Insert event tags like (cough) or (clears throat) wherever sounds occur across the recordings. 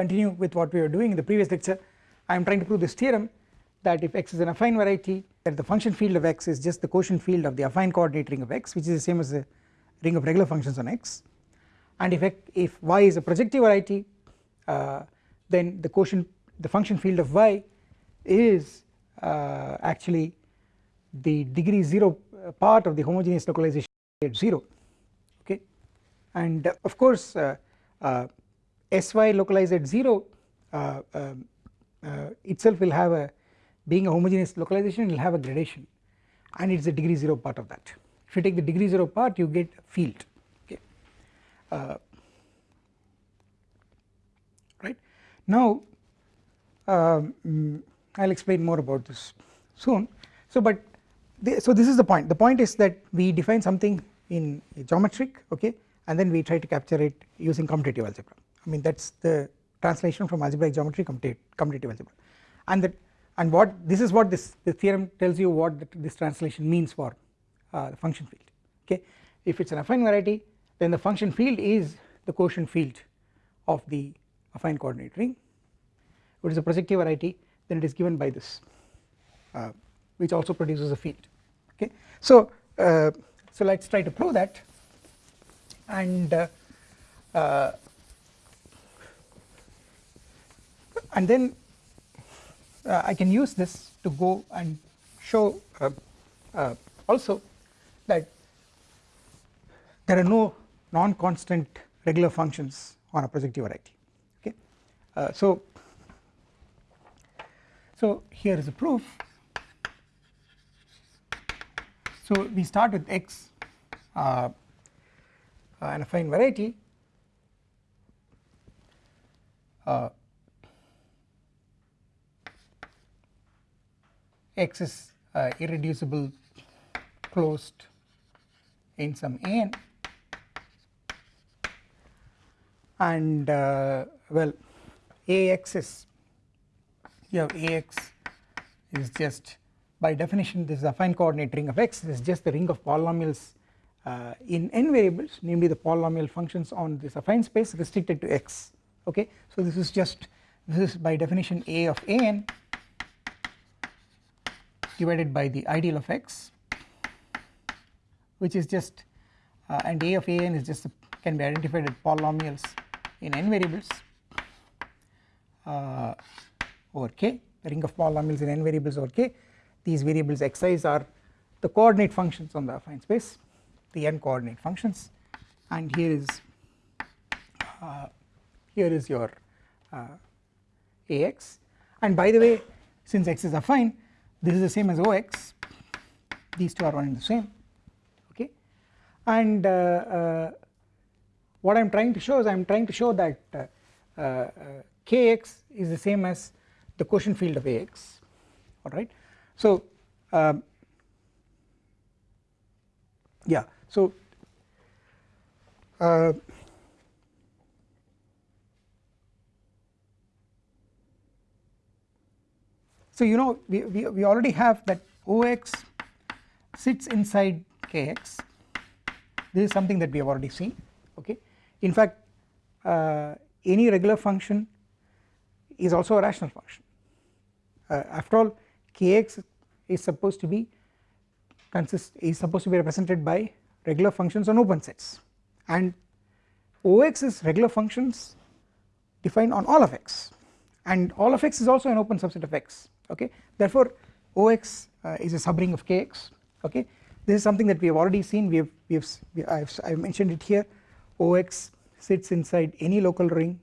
continue with what we were doing in the previous lecture I am trying to prove this theorem that if x is an affine variety that the function field of x is just the quotient field of the affine coordinate ring of x which is the same as the ring of regular functions on x. And if, if y is a projective variety uh, then the quotient the function field of y is uh, actually the degree 0 part of the homogeneous localization at 0 okay? And uh, of course uh, uh, sy localized at 0 uh, um, itself will have a being a homogeneous localization will have a gradation. And it is a degree 0 part of that. If you take the degree 0 part you get field okay? Right? Now um, I will explain more about this soon. So but the, so this is the point. The point is that we define something in geometric okay? And then we try to capture it using commutative algebra I mean that is the translation from algebraic geometry commutative algebra. And that and what this is what this the theorem tells you what this translation means for uh, the function field okay? If it is an affine variety then the function field is the quotient field of the affine coordinate ring if it is a projective variety then it is given by this uh, which also produces a field okay? So uh, so let us try to prove that. And uh, uh, and then uh, I can use this to go and show uh, uh, also that there are no non-constant regular functions on a projective variety. Okay? Uh, so so here is a proof. So we start with x uh, a affine variety. Uh, x is uh, irreducible closed in some n. And uh, well ax is you have ax is just by definition this is affine coordinate ring of x. This is just the ring of polynomials uh, in n variables namely the polynomial functions on this affine space restricted to x. Okay? So this is just this is by definition a of an divided by the ideal of x which is just uh, and a of a n is just a, can be identified as polynomials in n variables uh, over k ring of polynomials in n variables over k. These variables xi's are the coordinate functions on the affine space the n coordinate functions. And here is uh, here is your uh, ax. And by the way since x is affine this is the same as Ox these two are one and the same. Okay? And uh, uh, what I am trying to show is I am trying to show that uh, uh Kx is the same as the quotient field of Ax alright. So um, yeah. So So you know we, we, we already have that Ox sits inside Kx this is something that we have already seen okay? In fact uh, any regular function is also a rational function. Uh, after all Kx is supposed to be consist is supposed to be represented by regular functions on open sets. And Ox is regular functions defined on all of x. And all of x is also an open subset of x okay? Therefore Ox uh, is a subring of Kx okay? This is something that we have already seen. We have we have I have, I have mentioned it here. Ox sits inside any local ring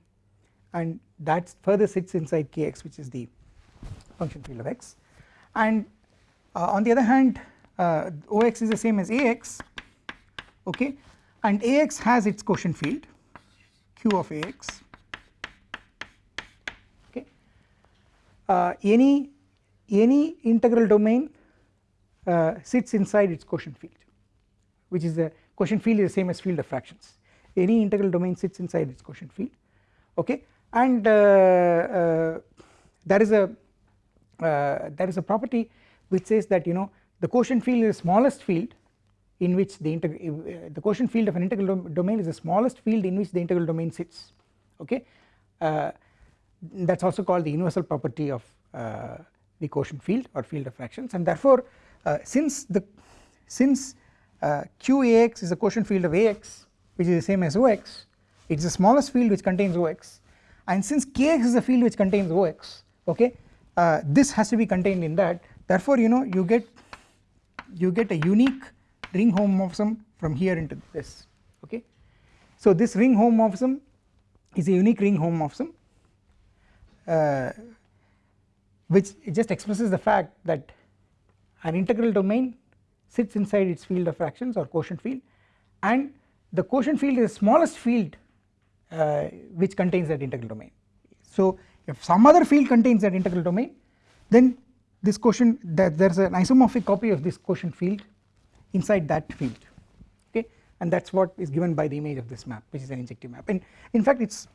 and that further sits inside Kx which is the function field of x. And uh, on the other hand uh, Ox is the same as Ax okay? And Ax has its quotient field Q of Ax okay? Uh, any any integral domain uh, sits inside its quotient field which is the quotient field is the same as field of fractions. Any integral domain sits inside its quotient field okay? And uh, uh, there is a uh, there is a property which says that you know the quotient field is the smallest field in which the uh, the quotient field of an integral dom domain is the smallest field in which the integral domain sits okay? Uh, that is also called the universal property of the quotient field or field of fractions. And therefore uh, since the since uh, QAX is a quotient field of AX which is the same as OX it is the smallest field which contains OX and since Kx is a field which contains OX okay uh, this has to be contained in that. Therefore you know you get you get a unique ring homomorphism from here into this okay. So this ring homomorphism is a unique ring homomorphism. Uh, which just expresses the fact that an integral domain sits inside its field of fractions or quotient field and the quotient field is the smallest field uh, which contains that integral domain. So if some other field contains that integral domain then this quotient that there is an isomorphic copy of this quotient field inside that field okay? And that is what is given by the image of this map which is an injective map. And in fact it is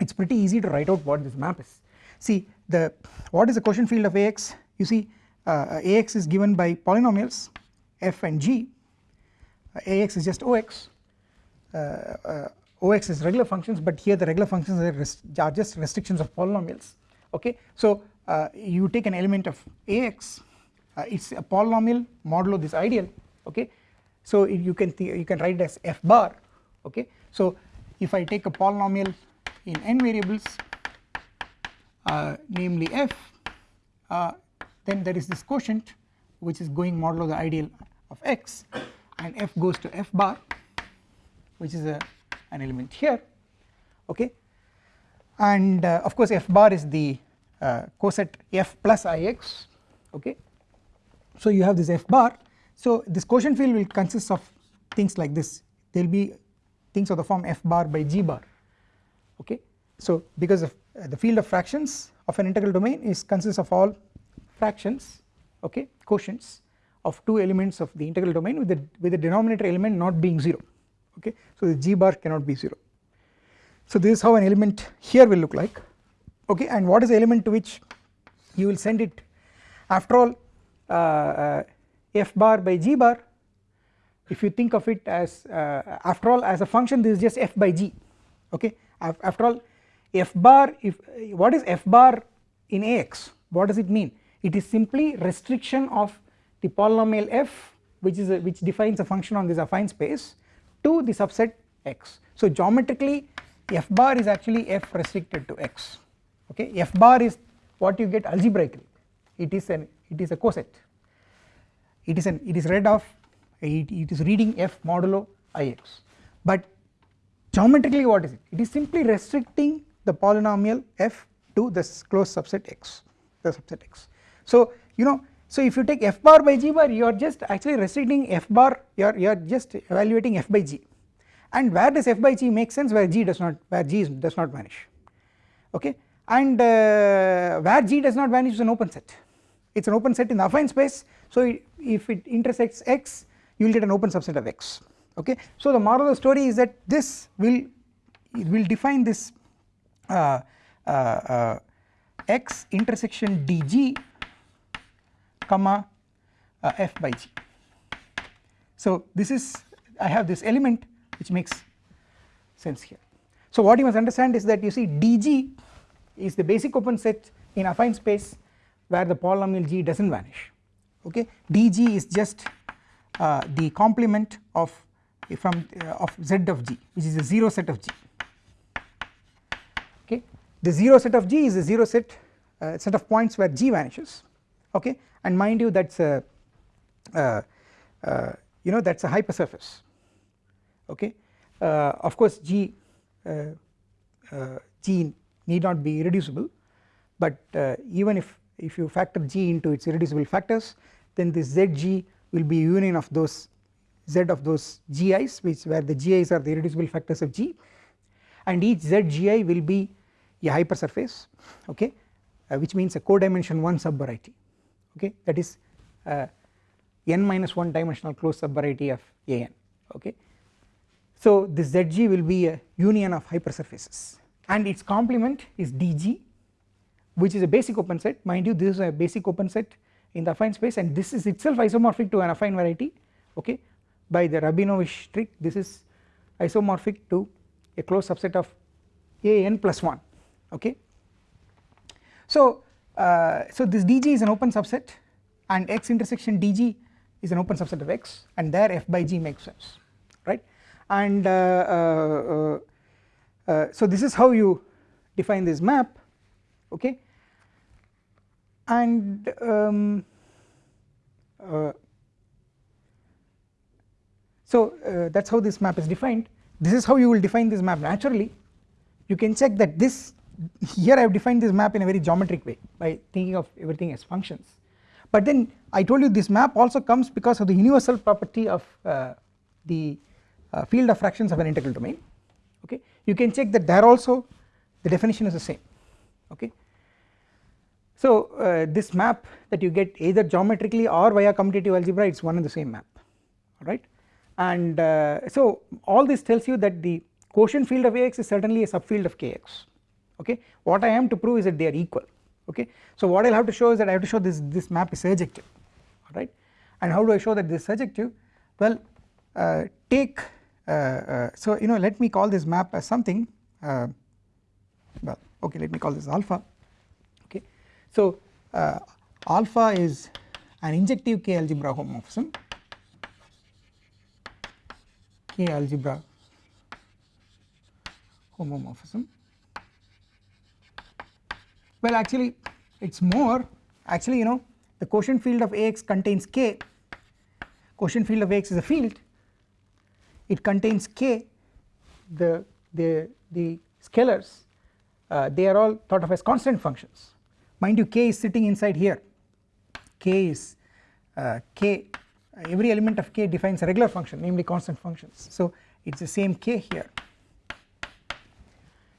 it is pretty easy to write out what this map is. See the what is the quotient field of Ax you see uh, Ax is given by polynomials f and g. Uh, Ax is just Ox uh, uh Ox is regular functions but here the regular functions are, are just restrictions of polynomials. Okay? So uh, you take an element of Ax uh, it is a polynomial modulo this ideal. Okay? So you can you can write it as f bar. Okay? So if I take a polynomial in n variables namely f uh, then there is this quotient which is going modulo the ideal of x and f goes to f bar which is a an element here okay? And uh, of course f bar is the uh, coset f plus ix okay? So you have this f bar. So this quotient field will consist of things like this. There will be things of the form f bar by g bar okay? So because of uh, the field of fractions of an integral domain is consists of all fractions okay quotients of two elements of the integral domain with the with the denominator element not being 0 okay. So the g bar cannot be 0 so this is how an element here will look like okay and what is the element to which you will send it? After all uh, uh, f bar by g bar if you think of it as uh, after all as a function this is just f by g okay. After all f bar if what is f bar in ax what does it mean? It is simply restriction of the polynomial f which is a, which defines a function on this affine space to the subset x. So geometrically f bar is actually f restricted to x. Okay? F bar is what you get algebraically. It is an it is a coset it is an it is read of it, it is reading f modulo ix but geometrically what is it? It is simply restricting the polynomial f to this closed subset x the subset x. So you know so if you take f bar by g bar you are just actually restricting f bar you are you are just evaluating f by g. And where does f by g make sense? Where g does not where g does not vanish. Okay? And uh, where g does not vanish is an open set. It is an open set in the affine space. So if it intersects x you will get an open subset of x. Okay? So the moral of the story is that this will it will define this x intersection dg comma uh, f by g. So this is I have this element which makes sense here. So what you must understand is that you see dg is the basic open set in affine space where the polynomial g does not vanish okay dg is just uh, the complement of from uh, of z of g which is a 0 set of g okay? The 0 set of g is a 0 set uh, set of points where g vanishes. Okay? And mind you that is a uh, uh, you know that is a hypersurface. Okay? Uh, of course G uh, uh, G need not be irreducible. But even if if you factor G into its irreducible factors then this ZG will be union of those Z of those GIs which where the GIs are the irreducible factors of G. And each ZGI will be a hypersurface okay which means a codimension 1 subvariety okay that is uh, n minus 1 dimensional closed subvariety of an okay. So this Zg will be a union of hypersurfaces and its complement is dg which is a basic open set mind you this is a basic open set in the affine space and this is itself isomorphic to an affine variety okay by the Rabinowitsch trick this is isomorphic to a closed subset of a n plus 1 okay. So, uh, so this dg is an open subset and x intersection dg is an open subset of x and there f by g makes sense right? And uh, uh, uh, so this is how you define this map okay? And um, uh, so uh, that is how this map is defined. This is how you will define this map naturally. You can check that this here I have defined this map in a very geometric way by thinking of everything as functions. But then I told you this map also comes because of the universal property of uh, the uh, field of fractions of an integral domain. Okay? You can check that there also the definition is the same. Okay? So uh, this map that you get either geometrically or via commutative algebra it is one and the same map. Alright? And uh, so all this tells you that the quotient field of Ax is certainly a subfield of Kx okay? What I am to prove is that they are equal. Okay? So what I will have to show is that I have to show this this map is surjective. Alright? And how do I show that this is surjective? Well uh, take uh, uh, so you know let me call this map as something uh, well okay let me call this alpha. Okay? So uh, alpha is an injective K algebra homomorphism. K algebra homomorphism well actually it is more. Actually you know the quotient field of Ax contains K. Quotient field of Ax is a field. It contains K. The the the scalars uh, they are all thought of as constant functions. Mind you K is sitting inside here. K is uh, K every element of K defines a regular function namely constant functions. So it is the same K here.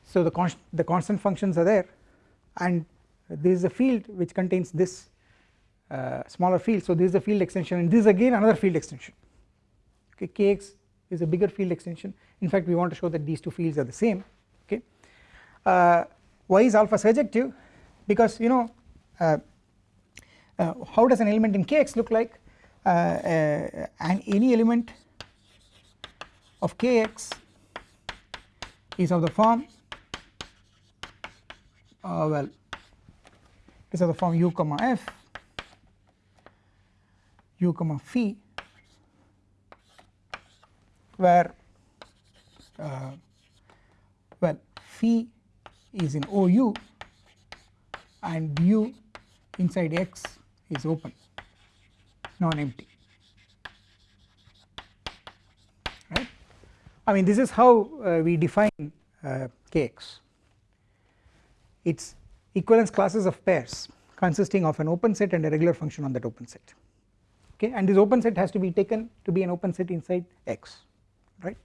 So the, const the constant functions are there and this is a field which contains this uh, smaller field. So this is a field extension and this is again another field extension. Okay kx is a bigger field extension. In fact we want to show that these two fields are the same. Okay. Uh, why is alpha surjective because you know uh, uh how does an element in kx look like? Uh, uh, and any element of kx is of the form uh, well this is the form u comma f u comma phi where uh, well phi is in OU and u inside x is open non-empty right. I mean this is how uh, we define uh, kx it is equivalence classes of pairs consisting of an open set and a regular function on that open set. Okay? And this open set has to be taken to be an open set inside x right?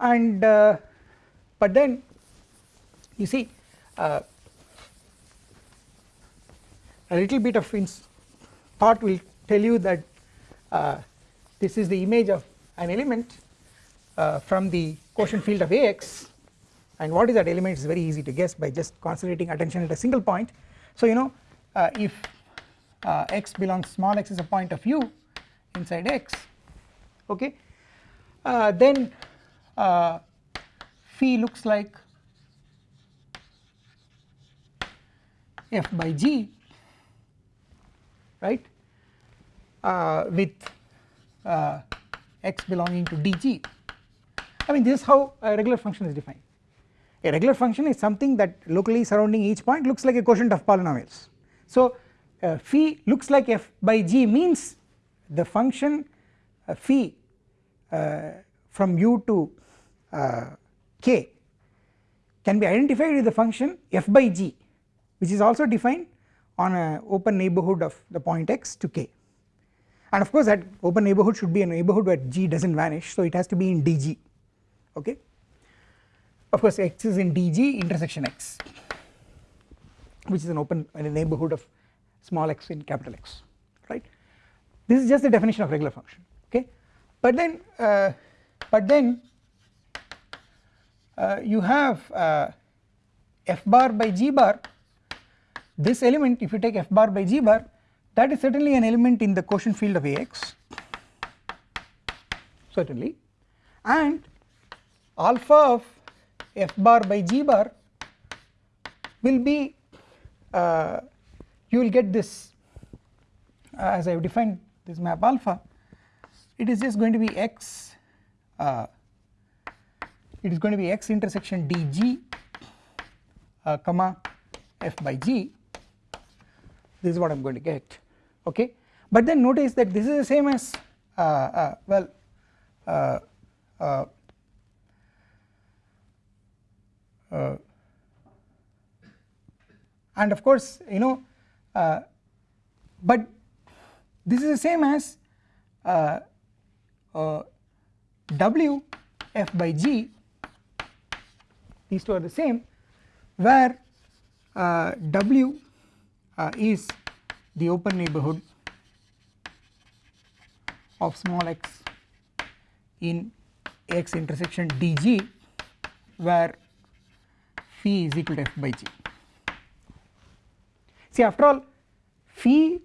And uh, but then you see uh, a little bit of thought will tell you that uh, this is the image of an element uh, from the quotient field of Ax and what is that element is very easy to guess by just concentrating attention at a single point. So you know uh, if uh, x belongs small x is a point of u inside x okay uh, then uh, phi looks like f by g right uh, with uh, x belonging to dg I mean this is how a regular function is defined a regular function is something that locally surrounding each point looks like a quotient of polynomials. So uh, phi looks like f by g means the function uh, phi uh, from u to uh, k can be identified with the function f by g which is also defined on a open neighbourhood of the point x to k. And of course that open neighbourhood should be a neighbourhood where g does not vanish so it has to be in dg okay of course x is in dg intersection x which is an open in a neighbourhood of small x in capital X right? This is just the definition of regular function okay? But then uh, but then uh, you have uh, f bar by g bar. This element if you take f bar by g bar that is certainly an element in the quotient field of Ax certainly. And alpha of f bar by g bar will be uh, you will get this uh, as I have defined this map alpha. It is just going to be x uh, it is going to be x intersection dg uh, comma f by g. This is what I am going to get okay? But then notice that this is the same as uh, uh, well uh, uh, uh, Uh, and of course you know uh, but this is the same as uh, uh, w f by g. These two are the same where w is the open neighborhood of small x in x intersection dg where phi is equal to f by g. See after all phi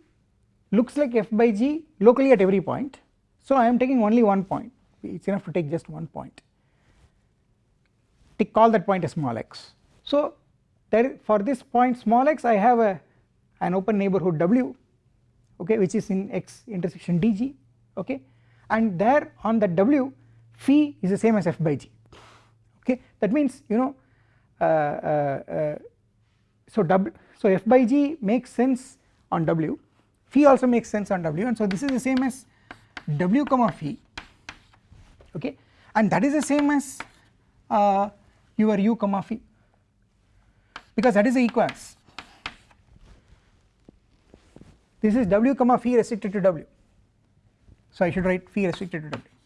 looks like f by g locally at every point. So I am taking only one point. It is enough to take just one point. Call that point a small x. So there for this point small x I have a an open neighborhood w okay which is in x intersection dg okay. And there on that w phi is the same as f by g okay. That means you know Uh, uh, uh, so w so f by g makes sense on w. Phi also makes sense on w. And so this is the same as w comma phi okay? And that is the same as uh, your u comma phi because that is the equals. This is w comma phi restricted to w. So I should write phi restricted to w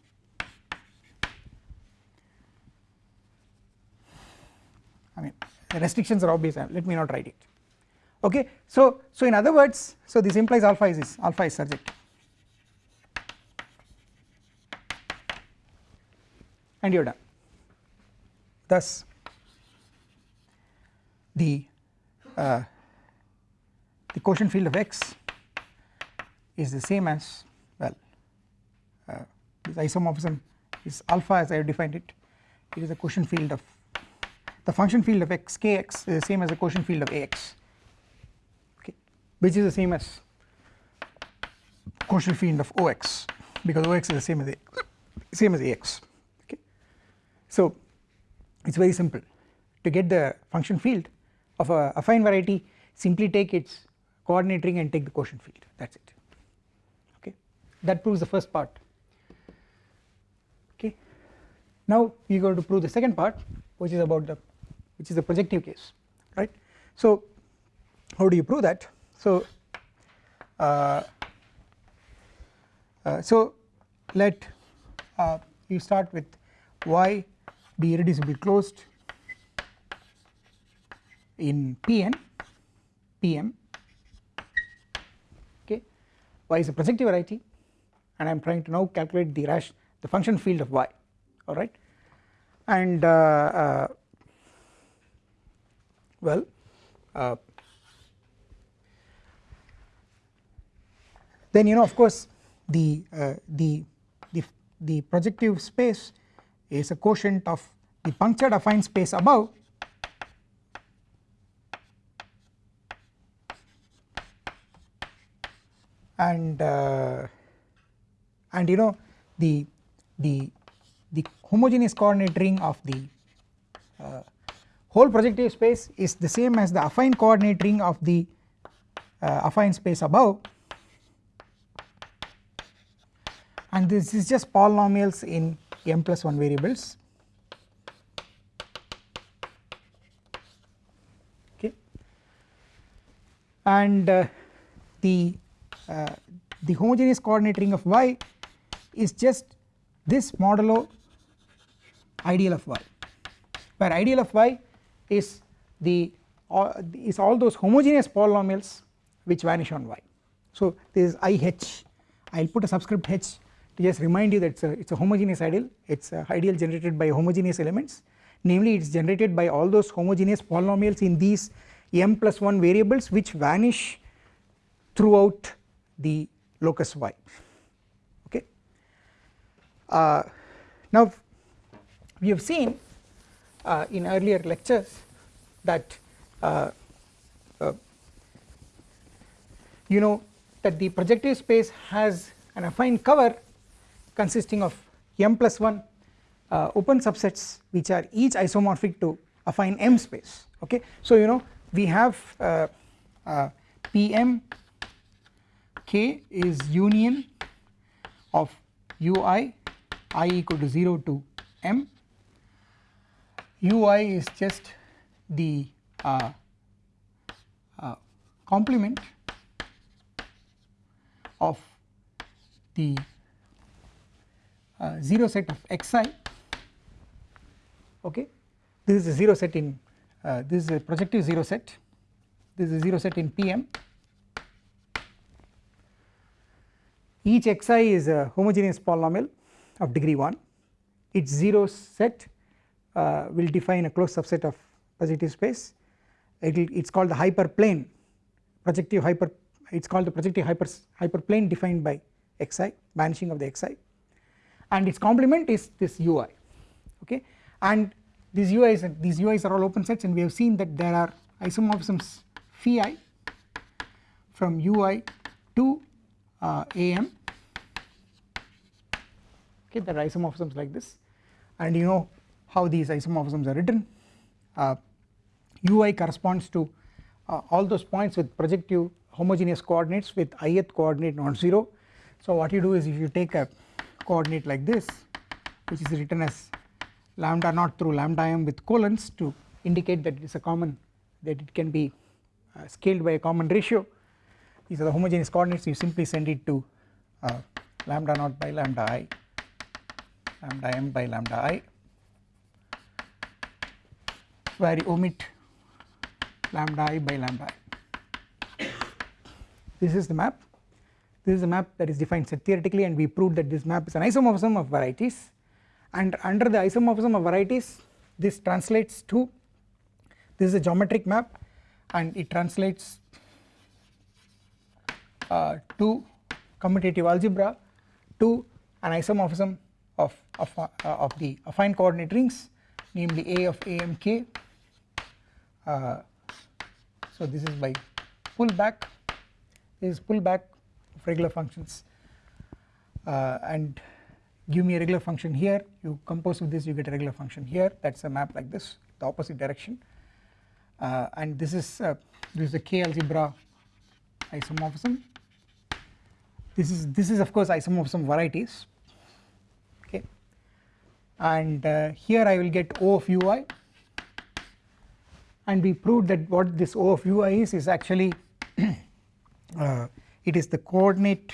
I mean the restrictions are obvious. Let me not write it. Okay? So so in other words so this implies alpha is this alpha is surjective and you are done. Thus the uh, the quotient field of x is the same as well uh, this isomorphism is alpha as I have defined it. It is a quotient field of the function field of x kx is the same as the quotient field of ax. Okay. Which is the same as quotient field of ox because ox is the same as a, same as ax. Okay. So it is very simple. To get the function field of a affine variety simply take its coordinate ring and take the quotient field. That is it. Okay. that proves the first part. Okay. Now we are going to prove the second part which is about the which is the projective case right? So how do you prove that? So uh, uh, so let uh, you start with y be irreducibly closed in Pn Pm okay? Y is a projective variety and I am trying to now calculate the rash the function field of y alright and uh, uh, well uh, then you know of course the uh, the the the projective space is a quotient of the punctured affine space above. And uh, and you know the the the homogeneous coordinate ring of the uh, whole projective space is the same as the affine coordinate ring of the uh, affine space above. And this is just polynomials in m plus 1 variables. Okay. And uh, the uh, the homogeneous coordinate ring of y is just this modulo ideal of y where ideal of y is the uh, is all those homogeneous polynomials which vanish on y. So this is IH I will put a subscript h to just remind you that it's a, it's a homogeneous ideal. It's a ideal generated by homogeneous elements. Namely it is generated by all those homogeneous polynomials in these m plus 1 variables which vanish throughout the locus y. Uh, now we have seen uh, in earlier lectures that uh, uh you know that the projective space has an affine cover consisting of m plus 1 uh, open subsets which are each isomorphic to affine M space okay. So you know we have uh, Pm k is union of ui i equal to 0 to m ui is just the uh, uh, complement of the uh, 0 set of xi okay? This is a 0 set in uh, this is a projective 0 set. This is a 0 set in Pm each xi is a homogeneous polynomial of degree 1 its 0 set uh, will define a closed subset of positive space. It is called the hyperplane projective hyper it is called the projective hyper hyperplane defined by xi vanishing of the xi. And its complement is this ui okay? And these ui's these ui's are all open sets and we have seen that there are isomorphisms phi i from ui to uh, am. Okay there are isomorphisms like this. And you know how these isomorphisms are written. Uh, ui corresponds to uh, all those points with projective homogeneous coordinates with ith coordinate non-zero. So what you do is if you take a coordinate like this which is written as lambda naught through lambda m with colons to indicate that it is a common that it can be uh, scaled by a common ratio these are the homogeneous coordinates. You simply send it to uh, lambda naught by lambda i lambda m by lambda i where you omit lambda i by lambda i. This is the map. This is a map that is defined set theoretically and we proved that this map is an isomorphism of varieties. And under the isomorphism of varieties this translates to this is a geometric map and it translates uh, to commutative algebra to an isomorphism of, of, uh, of the affine coordinate rings namely A of AMK so this is by pullback this is pullback of regular functions. Uh, and give me a regular function here. You compose with this you get a regular function here. That is a map like this the opposite direction. Uh, and this is uh, this is the k algebra isomorphism. This is this is of course isomorphism varieties. Okay. And uh, here I will get O of ui and we proved that what this O of ui is is actually (clears throat) uh, it is the coordinate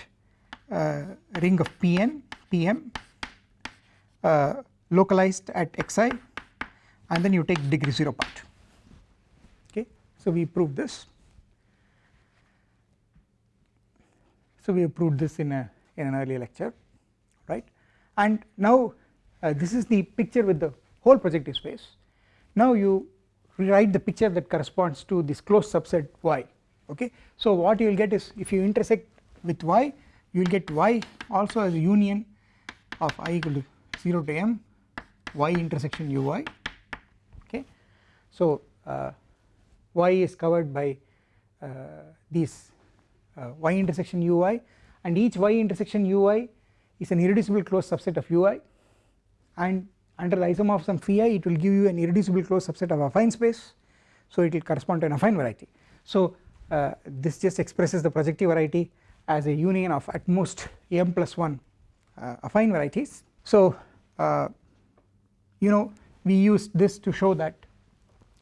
uh, ring of Pn Pm uh, localized at xi and then you take degree 0 part. Okay? So we proved this. So we have proved this in a in an earlier lecture right? And now uh, this is the picture with the whole projective space now you rewrite the picture that corresponds to this closed subset y okay so what you will get is if you intersect with y you will get y also as a union of i equal to 0 to m y intersection ui okay. So uh, y is covered by uh, these uh, y intersection ui and each y intersection ui is an irreducible closed subset of ui and under the isomorphism phi it will give you an irreducible closed subset of affine space so it will correspond to an affine variety. So uh, this just expresses the projective variety as a union of at most m plus 1 uh, affine varieties. So uh, you know we use this to show that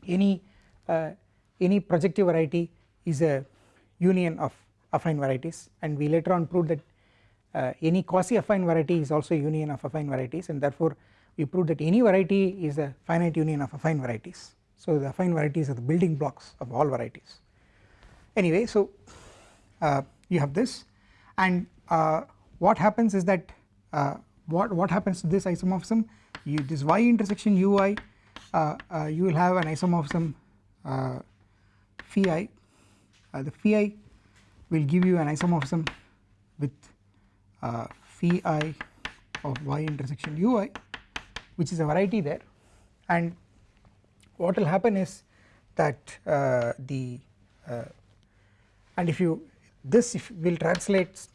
any uh, any projective variety is a union of affine varieties and we later on proved that uh, any quasi affine variety is also a union of affine varieties and therefore we proved that any variety is a finite union of affine varieties. So the affine varieties are the building blocks of all varieties. Anyway so uh, you have this. And uh, what happens is that uh, what what happens to this isomorphism? You this y intersection ui uh, uh, you will have an isomorphism uh, phi. I the phi will give you an isomorphism with phi i of y intersection ui which is a variety there. And what will happen is that uh, the and if you this if will translate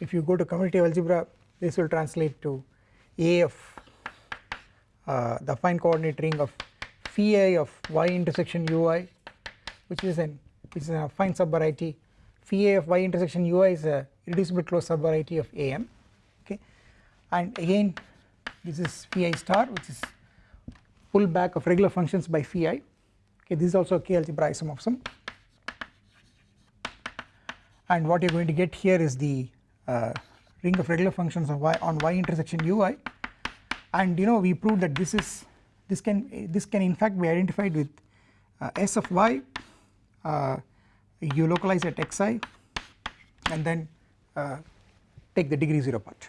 if you go to commutative algebra this will translate to A of uh, the affine coordinate ring of phi of y intersection ui which is an which is an affine subvariety. Phi of y intersection ui is a irreducible closed subvariety of am and again this is phi star which is pullback of regular functions by phi okay this is also a k algebra isomorphism and what you are going to get here is the uh, ring of regular functions of y on y intersection ui and you know we proved that this is this can this can in fact be identified with uh, s of y. Uh, you localize at xi and then uh, take the degree 0 part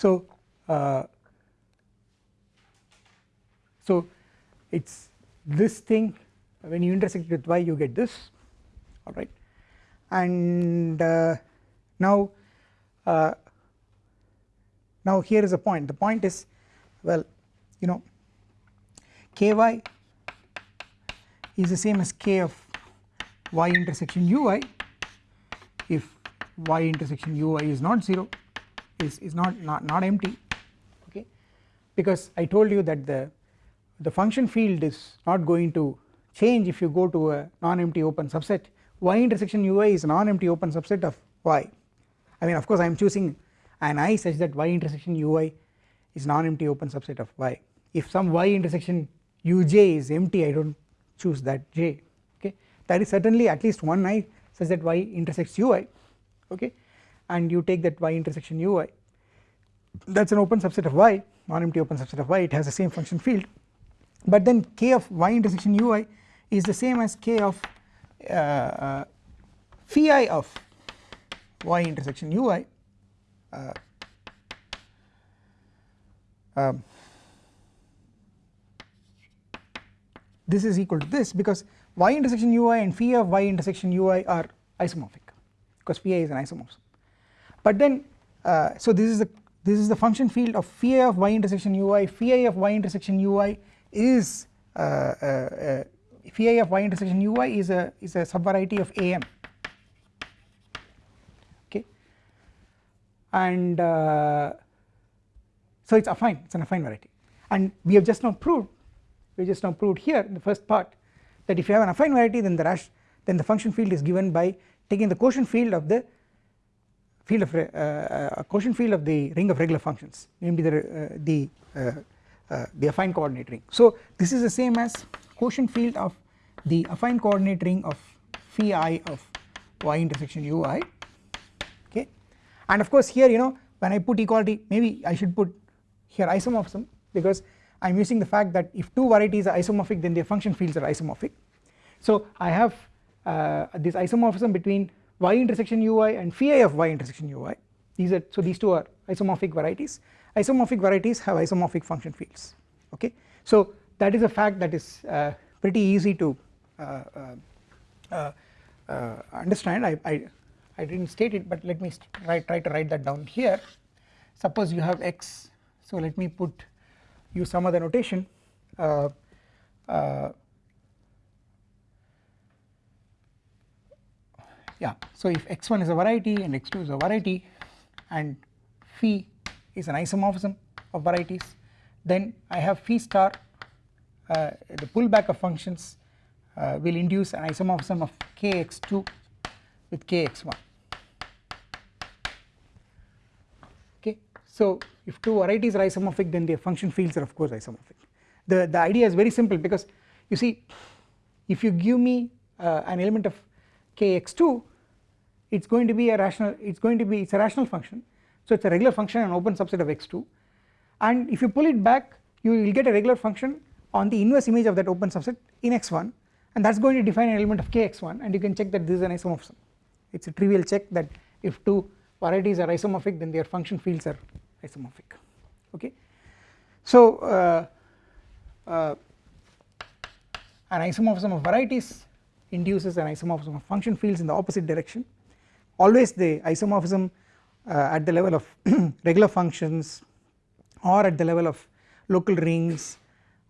so uh, so it's this thing when you intersect with y you get this alright and uh, now uh, now here is a point. The point is well you know ky is the same as k of y intersection ui if y intersection ui is not 0 is, is not, not, not empty okay? Because I told you that the, the function field is not going to change if you go to a non-empty open subset. Y intersection ui is a non-empty open subset of y. I mean of course I am choosing an i such that y intersection ui is non-empty open subset of y. If some y intersection uj is empty I do not choose that j okay? That is certainly at least one i such that y intersects ui okay and you take that y intersection ui that is an open subset of y non-empty open subset of y. It has the same function field. But then k of y intersection ui is the same as k of uh, uh, phi of y intersection ui uh, um, this is equal to this because y intersection ui and phi of y intersection ui are isomorphic because phi is an isomorphism but then uh, so this is the this is the function field of phi of y intersection ui phi of y intersection ui is uh, uh, uh phi of y intersection ui is a is a subvariety of am okay? And uh, so it's affine it's an affine variety. And we have just now proved we just now proved here in the first part that if you have an affine variety then the rash then the function field is given by taking the quotient field of the field of uh, uh, quotient field of the ring of regular functions namely the uh, the uh, the affine coordinate ring. So this is the same as quotient field of the affine coordinate ring of phi i of y intersection ui okay? And of course here you know when I put equality maybe I should put here isomorphism because I am using the fact that if two varieties are isomorphic then their function fields are isomorphic. So I have uh, this isomorphism between y intersection ui and phi of y intersection ui these are so these two are isomorphic varieties. Isomorphic varieties have isomorphic function fields okay? So that is a fact that is uh, pretty easy to uh, uh, uh, understand. I, I, I did not state it but let me try, try to write that down here. Suppose you have x so let me put use some other notation. Uh, uh, yeah. So if x1 is a variety and x2 is a variety and phi is an isomorphism of varieties then I have phi star uh, the pullback of functions uh, will induce an isomorphism of kx2 with kx1 okay. So if two varieties are isomorphic then their function fields are of course isomorphic. The the idea is very simple because you see if you give me uh, an element of kx2 it's going to be a rational it's going to be it's a rational function. So it's a regular function an open subset of x2 and if you pull it back you will get a regular function on the inverse image of that open subset in x1 and that is going to define an element of kx1 and you can check that this is an isomorphism. It is a trivial check that if two varieties are isomorphic then their function fields are isomorphic. Okay. So uh, uh, an isomorphism of varieties induces an isomorphism of function fields in the opposite direction always the isomorphism uh, at the level of (clears throat) regular functions or at the level of local rings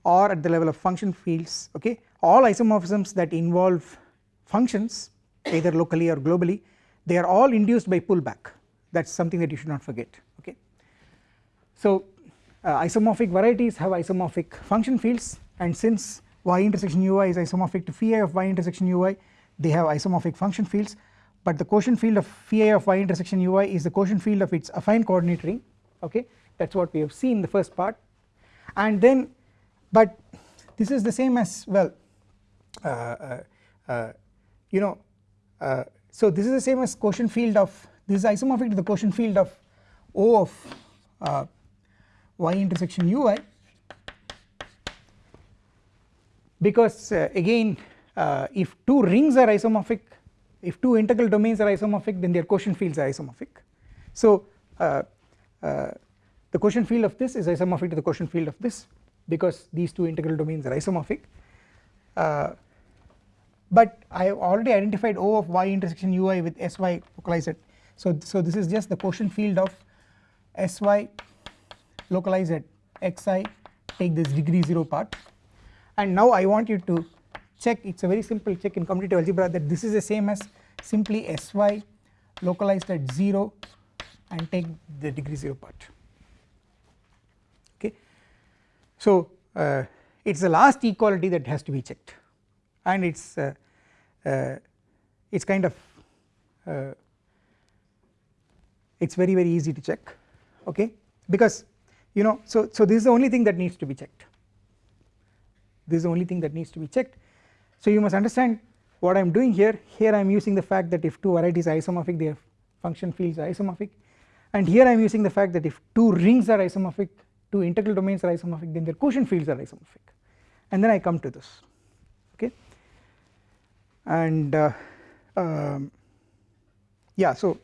or at the level of function fields okay? All isomorphisms that involve functions either locally or globally they are all induced by pullback. That is something that you should not forget okay. So uh, isomorphic varieties have isomorphic function fields and since y intersection ui is isomorphic to phi of y intersection ui they have isomorphic function fields but the quotient field of phi of y intersection ui is the quotient field of its affine coordinate ring okay? That is what we have seen in the first part. And then but this is the same as well uh, uh, uh you know uh, so this is the same as quotient field of this is isomorphic to the quotient field of O of uh, y intersection ui because uh, again if two rings are isomorphic if two integral domains are isomorphic then their quotient fields are isomorphic. So uh, uh, the quotient field of this is isomorphic to the quotient field of this because these two integral domains are isomorphic. Uh, but I have already identified O of y intersection ui with sy localized. At so so this is just the quotient field of sy localized. At xi take this degree 0 part. And now I want you to check it is a very simple check in commutative algebra that this is the same as simply sy localized at 0 and take the degree 0 part. Okay. So uh, it is the last equality that has to be checked. And it is uh, uh, it is kind of uh, it is very very easy to check. Okay? Because you know so so this is the only thing that needs to be checked. This is the only thing that needs to be checked so you must understand what I am doing here. Here I am using the fact that if two varieties are isomorphic their function fields are isomorphic. And here I am using the fact that if two rings are isomorphic two integral domains are isomorphic then their quotient fields are isomorphic. And then I come to this okay? And uh, um, yeah so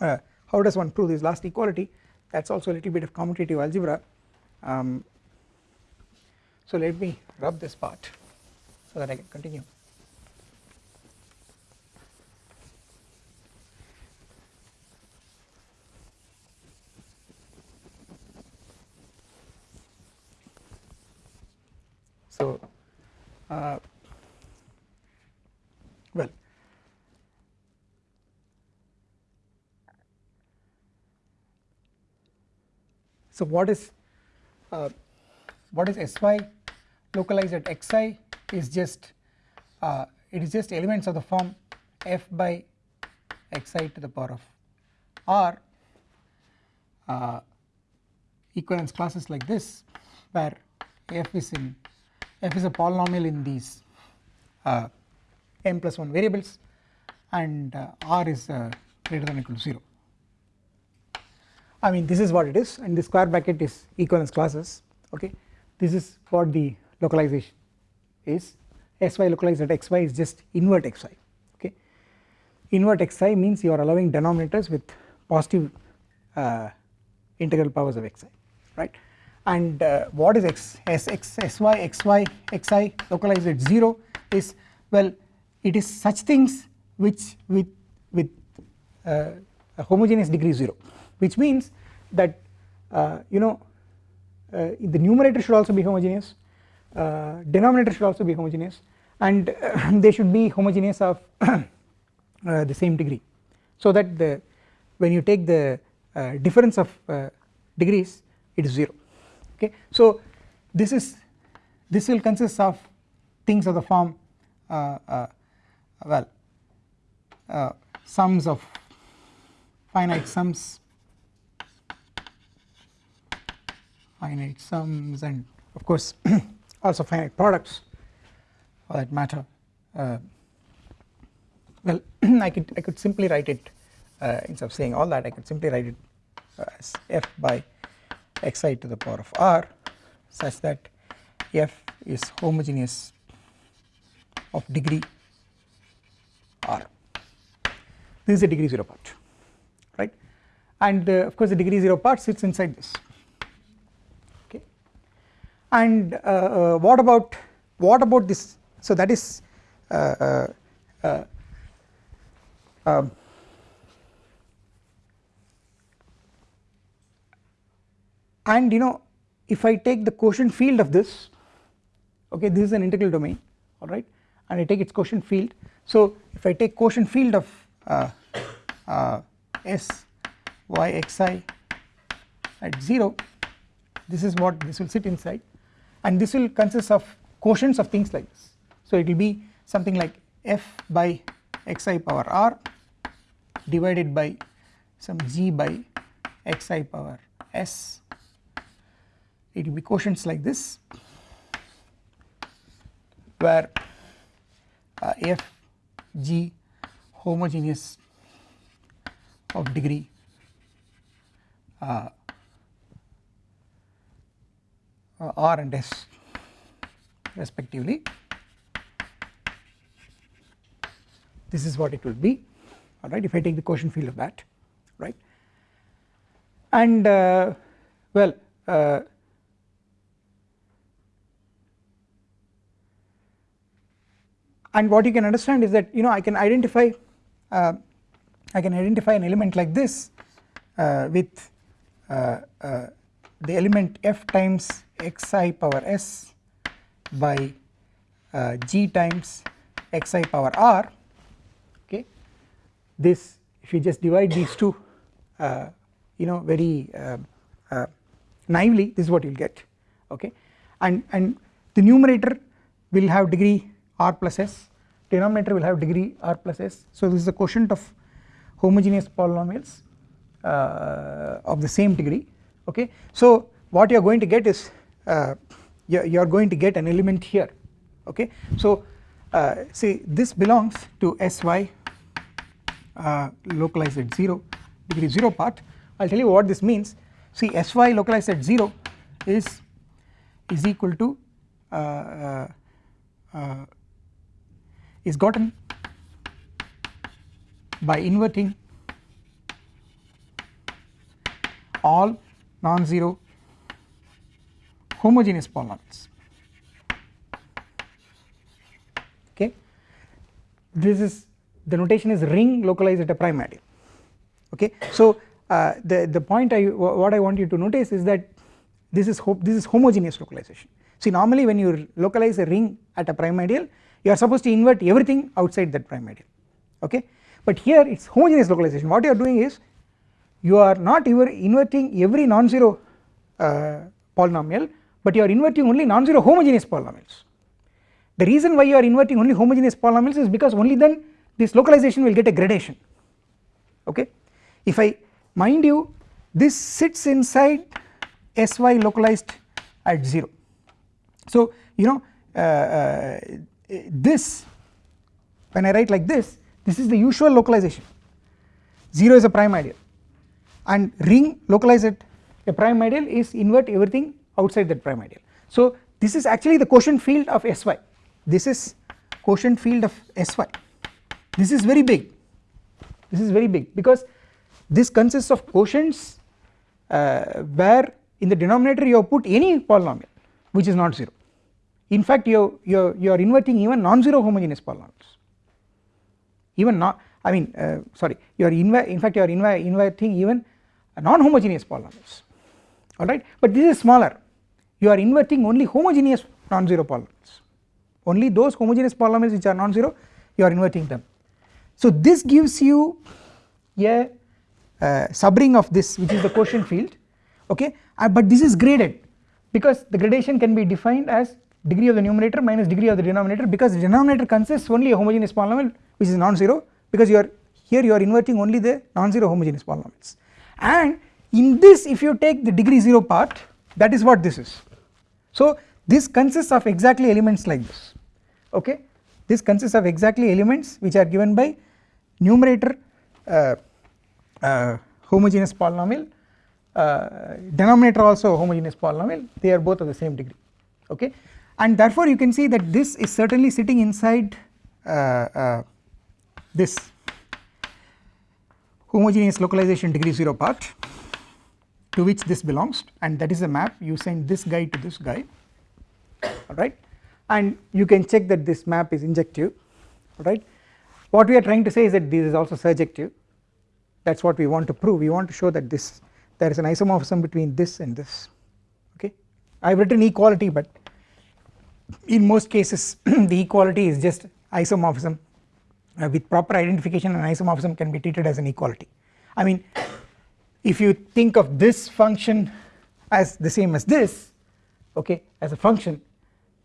uh, how does one prove this last equality? That is also a little bit of commutative algebra. Um, so let me rub this part so that I can continue. So uh, well so what is uh, what is sy localized at xi is just uh, it is just elements of the form f by xi to the power of r uh, equivalence classes like this where f is in f is a polynomial in these uh, m plus 1 variables and uh, r is uh, greater than or equal to 0. I mean this is what it is and the square bracket is equivalence classes okay this is what the localization is sy localized at xy is just invert xy okay? Invert xi means you are allowing denominators with positive uh, integral powers of xi right? And uh, what is x s x sy xy xi localized at 0 is well it is such things which with with uh, a homogeneous degree 0 which means that uh, you know uh, the numerator should also be homogeneous denominator should also be homogeneous and uh, (laughs) they should be homogeneous of (coughs) the same degree. So that the when you take the difference of degrees it is 0 okay? So this is this will consist of things of the form uh, uh, well uh, sums of finite sums finite sums and of course (coughs) also finite products for that matter. Uh, well (clears throat) I could I could simply write it uh, instead of saying all that I could simply write it as f by xi to the power of r such that f is homogeneous of degree r. This is the degree 0 part right? And uh, of course the degree 0 part sits inside this and uh, uh, what about what about this? So that is uh, um, and you know if I take the quotient field of this okay this is an integral domain alright and I take its quotient field. So if I take quotient field of uh, uh, S y xi at 0 this is what this will sit inside and this will consist of quotients of things like this. So it will be something like f by xi power r divided by some g by xi power s it will be quotients like this where uh, f g homogeneous of degree uh, uh, r and s respectively. This is what it will be. Alright if I take the quotient field of that right? And uh, well uh, and what you can understand is that you know I can identify uh, I can identify an element like this uh, with uh, uh, the element f times xi power s by uh, g times xi power r okay? This if you just divide these two uh, you know very naively this is what you will get okay? And and the numerator will have degree r plus s denominator will have degree r plus s. So this is the quotient of homogeneous polynomials uh, of the same degree okay? So what you are going to get is uh, you are going to get an element here. Okay? So uh, see this belongs to sy uh, localized at 0 degree 0 part I will tell you what this means. See sy localized at 0 is is equal to uh, uh, is gotten by inverting all non-zero homogeneous polynomials. Okay? This is the notation is ring localized at a prime ideal okay? So uh, the the point I what I want you to notice is that this is hope, this is homogeneous localization. See normally when you localize a ring at a prime ideal you are supposed to invert everything outside that prime ideal. Okay? But here it is homogeneous localization. What you are doing is you are not inverting every non-zero uh, polynomial but you are inverting only non-zero homogeneous polynomials. The reason why you are inverting only homogeneous polynomials is because only then this localization will get a gradation. Okay? If I mind you this sits inside sy localized at 0 so you know uh, uh, this when I write like this this is the usual localization. 0 is a prime ideal and ring localize at a prime ideal is invert everything outside that prime ideal. So this is actually the quotient field of Sy this is quotient field of Sy this is very big. This is very big because this consists of quotients uh, where in the denominator you have put any polynomial which is not 0 in fact you you you are inverting even non-zero homogeneous polynomials. Even not I mean uh, sorry you are in fact you are inverting even non-homogeneous polynomials. Alright? But this is smaller. You are inverting only homogeneous non-zero polynomials. Only those homogeneous polynomials which are non-zero you are inverting them. So this gives you a uh, subring of this which is the quotient field. Okay? Uh, but this is graded because the gradation can be defined as degree of the numerator minus degree of the denominator because the denominator consists only a homogeneous polynomial which is non-zero because you are here you are inverting only the non-zero homogeneous polynomials and in this if you take the degree 0 part that is what this is. So this consists of exactly elements like this. Okay? This consists of exactly elements which are given by numerator uh, uh, homogeneous polynomial uh, denominator also homogeneous polynomial. They are both of the same degree. Okay? And therefore you can see that this is certainly sitting inside uh, uh, this homogeneous localization degree 0 part to which this belongs and that is a map. You send this guy to this guy. Alright and you can check that this map is injective. Alright what we are trying to say is that this is also surjective. That is what we want to prove. We want to show that this there is an isomorphism between this and this. Okay? I have written equality but in most cases (clears throat) the equality is just isomorphism uh, with proper identification an isomorphism can be treated as an equality. I mean if you think of this function as the same as this okay as a function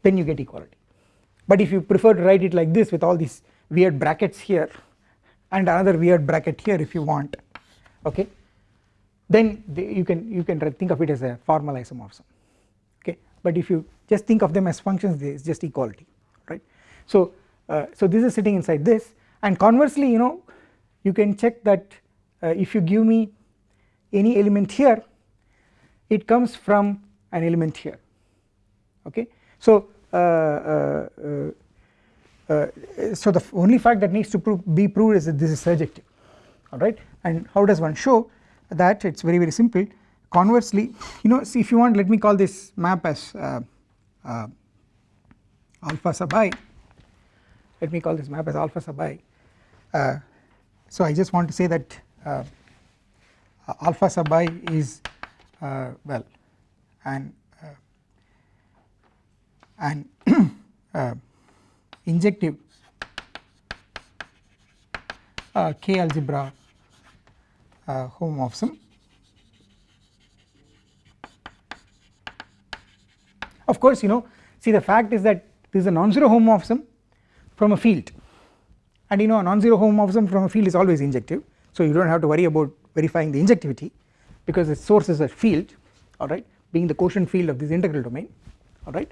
then you get equality. But if you prefer to write it like this with all these weird brackets here and another weird bracket here if you want okay then you can you can think of it as a formal isomorphism okay. But if you just think of them as functions it's just equality right? So so this is sitting inside this and conversely you know you can check that uh, if you give me any element here it comes from an element here. Okay? So uh, uh, uh, uh so the only fact that needs to prove, be proved is that this is surjective. Alright? And how does one show that? It is very very simple. Conversely you know see if you want let me call this map as uh, uh, alpha sub i let me call this map as alpha sub i uh, so I just want to say that uh, alpha sub i is uh, well an uh, an (clears throat) injective k algebra uh, homomorphism. Of course you know see the fact is that this is a non-zero homomorphism from a field. And you know a non-zero homomorphism from a field is always injective. So you do not have to worry about verifying the injectivity because the source is a field alright being the quotient field of this integral domain alright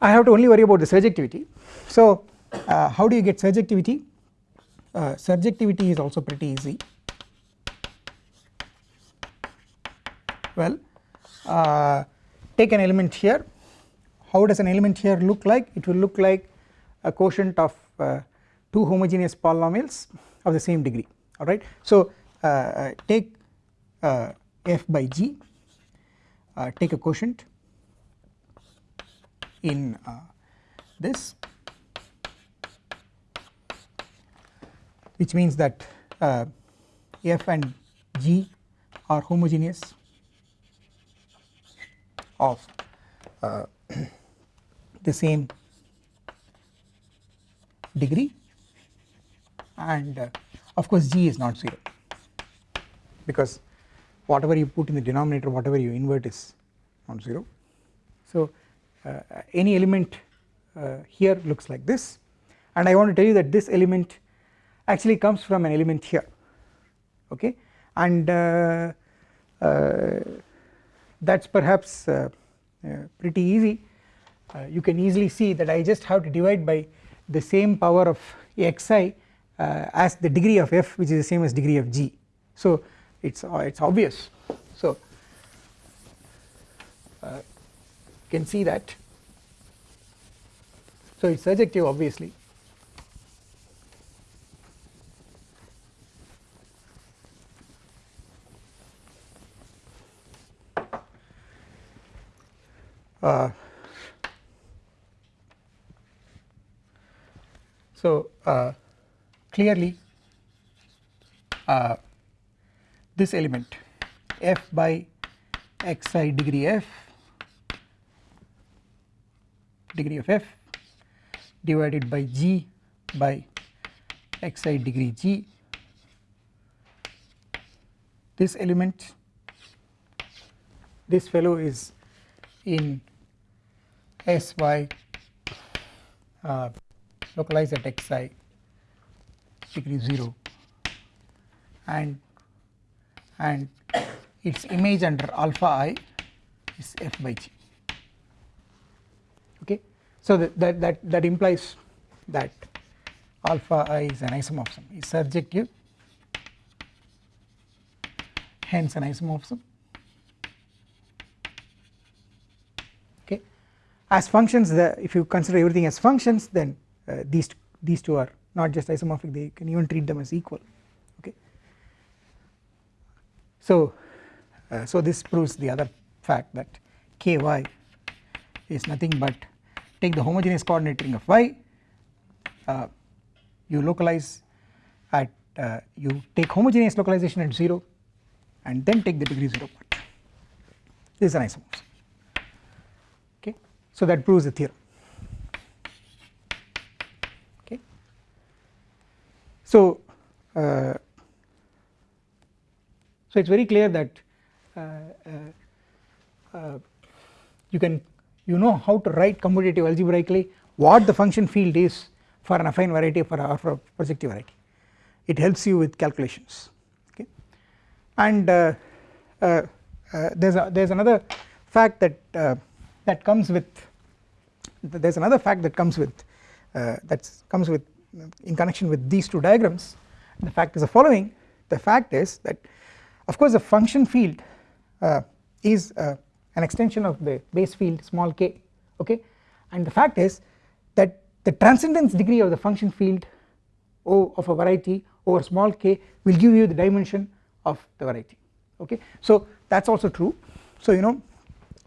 I have to only worry about the surjectivity. So uh, how do you get surjectivity? Uh, surjectivity is also pretty easy. Well uh, take an element here. How does an element here look like? It will look like a quotient of uh, two homogeneous polynomials of the same degree alright. So uh, uh take uh, f by g uh, take a quotient in this which means that f and g are homogeneous of uh, (coughs) the same degree. And uh, of course g is not 0 because whatever you put in the denominator whatever you invert is not 0. So uh, any element uh, here looks like this. And I want to tell you that this element actually comes from an element here. Okay? And uh, uh, that is perhaps uh, pretty easy. You can easily see that I just have to divide by the same power of xi uh, as the degree of f which is the same as degree of g. So it is uh, it is obvious. So uh, you can see that. So it is surjective obviously. Uh, so uh, clearly uh, this element f by xi degree f degree of f divided by g by xi degree g. This element this fellow is in sy uh, localized at xi degree 0 and and its image under alpha i is f by g. Okay? So that that that, that implies that alpha i is an isomorphism. Is surjective hence an isomorphism. Okay? As functions the if you consider everything as functions then these these two are not just isomorphic they can even treat them as equal okay? So uh, so this proves the other fact that ky is nothing but take the homogeneous coordinate ring of y uh, you localize at uh, you take homogeneous localization at 0 and then take the degree 0 part. This is an isomorphism so that proves the theorem so uh, so it is very clear that uh, uh, uh, you can you know how to write commutative algebraically what the function field is for an affine variety for a, for projective variety. It helps you with calculations okay? And uh, uh, uh, there's a, there's another fact that that comes with there's another fact that comes with that comes with in connection with these two diagrams the fact is the following. The fact is that of course the function field uh, is uh, an extension of the base field small k okay? And the fact is that the transcendence degree of the function field O of a variety over small k will give you the dimension of the variety okay? So that is also true. So you know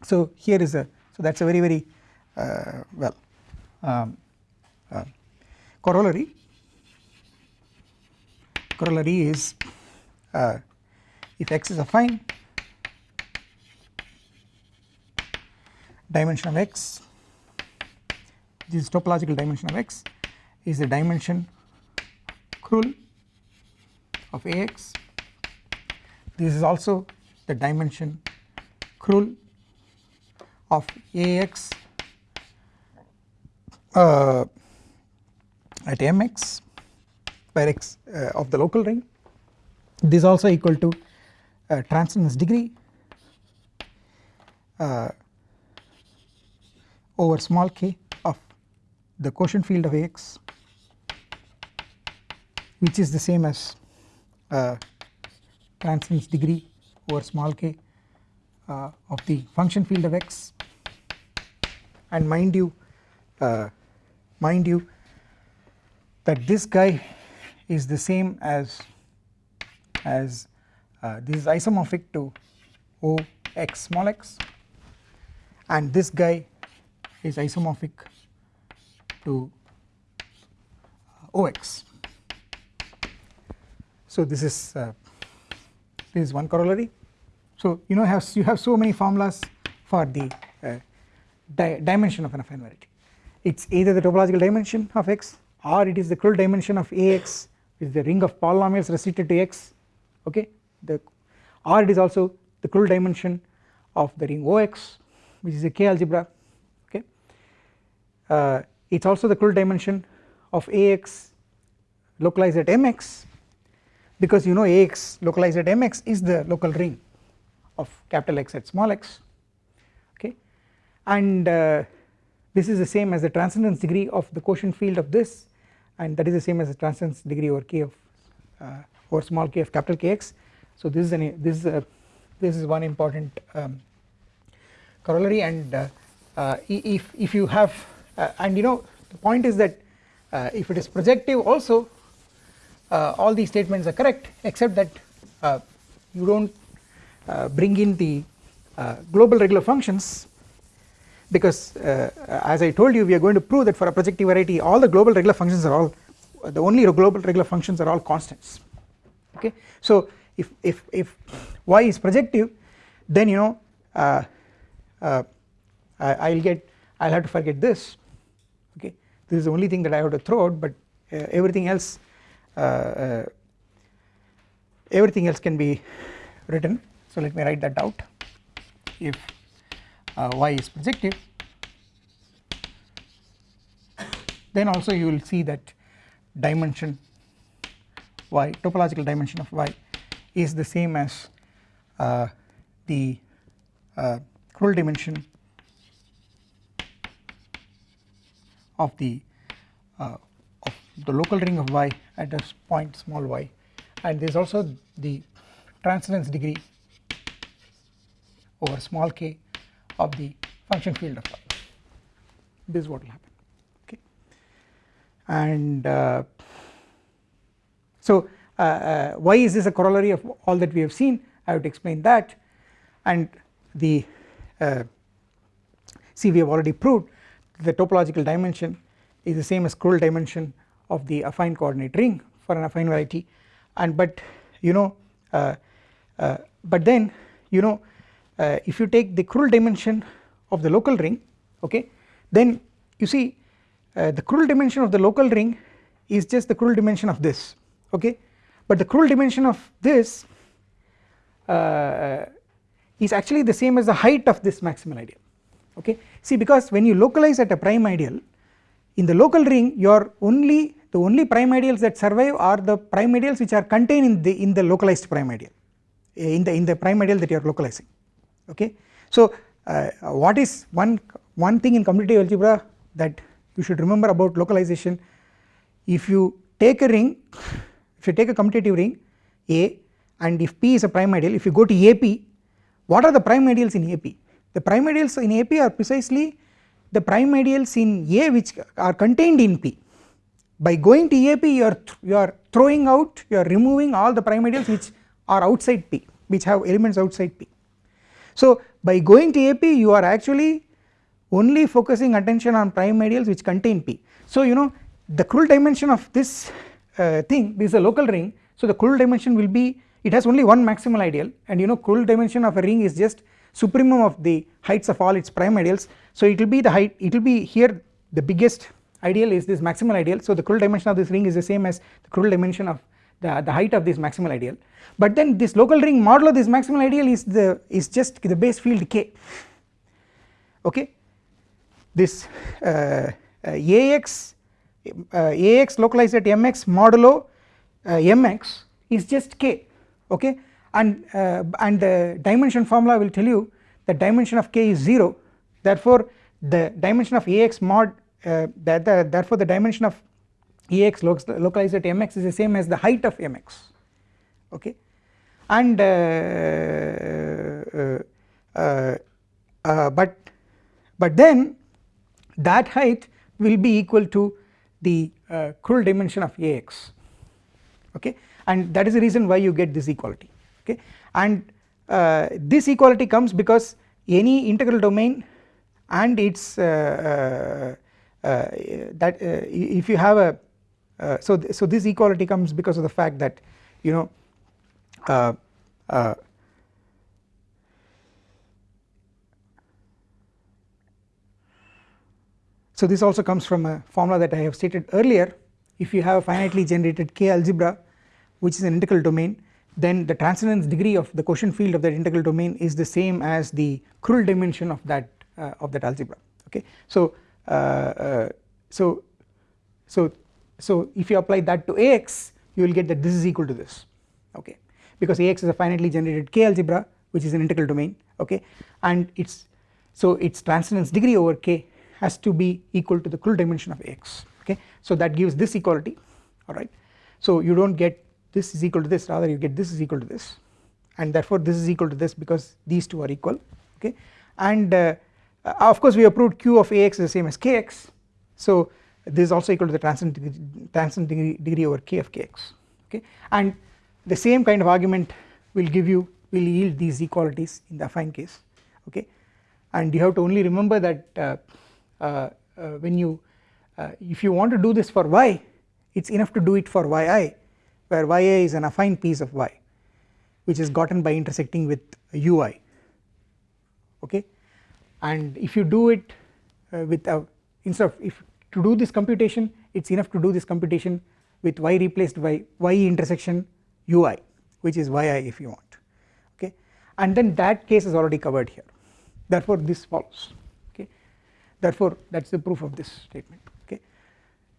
so here is a so that is a very very uh, well um, uh, corollary? Corollary is uh, if x is affine dimension of x this is topological dimension of x is the dimension Krull of Ax. This is also the dimension Krull of Ax. Uh, at Mx where x uh, of the local ring. This is also equal to uh, transcendence degree uh, over small k of the quotient field of Ax which is the same as uh, transcendence degree over small k uh, of the function field of x. And mind you uh, mind you that this guy is the same as as uh, this is isomorphic to O x small x and this guy is isomorphic to uh, Ox so this is uh, this is one corollary. So you know have you have so many formulas for the uh, di dimension of an affine variety. It is either the topological dimension of x or it is the Krull dimension of Ax with the ring of polynomials restricted to x okay? The or it is also the Krull dimension of the ring Ox which is a K algebra okay? Uh, it is also the Krull dimension of Ax localized at Mx because you know Ax localized at Mx is the local ring of capital X at small x okay? And uh, this is the same as the transcendence degree of the quotient field of this and that is the same as the transcendence degree over k of uh, over small k of capital Kx so this is an this is a this is one important um, corollary. And uh, uh, if if you have uh, and you know the point is that uh, if it is projective also uh, all these statements are correct except that you do not uh, bring in the global regular functions because as I told you we are going to prove that for a projective variety all the global regular functions are all the only global regular functions are all constants. Okay. So if, if, if y is projective then you know uh, uh, I will get I will have to forget this. Okay? This is the only thing that I have to throw out but uh, everything else uh, uh, everything else can be written. So let me write that out. If uh, y is projective. Then also you will see that dimension y topological dimension of y is the same as uh, the uh, Krull dimension of the uh, the local ring of y at a point small y. And there is also the transcendence degree over small k of the function field of y this is what will happen okay? And uh, so uh, uh, why is this a corollary of all that we have seen? I to explain that. And the uh, see we have already proved the topological dimension is the same as Krull dimension of the affine coordinate ring for an affine variety. And but you know uh, uh, but then you know uh, if you take the Krull dimension of the local ring okay then you see uh, the Krull dimension of the local ring is just the Krull dimension of this okay. But the Krull dimension of this uh, is actually the same as the height of this maximal ideal okay. See because when you localize at a prime ideal in the local ring your only the only prime ideals that survive are the prime ideals which are contained in the in the localized prime ideal in the in the prime ideal that you are localizing okay? So uh, what is one one thing in commutative algebra that you should remember about localization? If you take a ring if you take a commutative ring A and if P is a prime ideal if you go to AP what are the prime ideals in AP the prime ideals in AP are precisely the prime ideals in A which are contained in P. By going to AP you are you are throwing out you are removing all the prime ideals which are outside P which have elements outside P so by going to AP you are actually only focusing attention on prime ideals which contain P. So you know the Krull dimension of this uh, thing this is a local ring. So the Krull dimension will be it has only one maximal ideal. And you know Krull dimension of a ring is just supremum of the heights of all its prime ideals so it will be the height it will be here the biggest ideal is this maximal ideal. So the Krull dimension of this ring is the same as the Krull dimension of the, the height of this maximal ideal but then this local ring modulo this maximal ideal is the is just the base field k. Okay? This uh, uh, ax uh, Ax localized at mx modulo uh, mx is just k. Okay? And uh, and the dimension formula will tell you the dimension of k is 0 therefore the dimension of Ax mod that the, therefore the dimension of Ax localized at mx is the same as the height of mx okay? And but but then that height will be equal to the uh, Krull dimension of Ax. Okay? And that is the reason why you get this equality. Okay? And uh, this equality comes because any integral domain and its uh, uh, uh that uh, if you have a so th so this equality comes because of the fact that you know So this also comes from a formula that I have stated earlier. If you have a finitely generated K algebra which is an integral domain then the transcendence degree of the quotient field of that integral domain is the same as the Krull dimension of that uh, of that algebra. Okay? So uh, uh, so so so if you apply that to Ax you will get that this is equal to this. Okay because Ax is a finitely generated K algebra which is an integral domain okay? And its so its transcendence degree over K has to be equal to the Krull dimension of Ax okay? So that gives this equality alright so you do not get this is equal to this rather you get this is equal to this. And therefore this is equal to this because these two are equal okay? And uh, uh of course we have proved q of Ax is the same as Kx so this is also equal to the transcendent transcendent degree, degree over k of Kx okay? And the same kind of argument will give you will yield these equalities in the affine case okay? And you have to only remember that uh, uh, uh, when you uh, if you want to do this for y it is enough to do it for yi where yi is an affine piece of y which is gotten by intersecting with ui okay? And if you do it with a instead of if to do this computation it is enough to do this computation with y replaced by y intersection ui which is yi if you want okay and then that case is already covered here therefore this follows okay therefore that is the proof of this statement okay.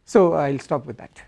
So I will stop with that.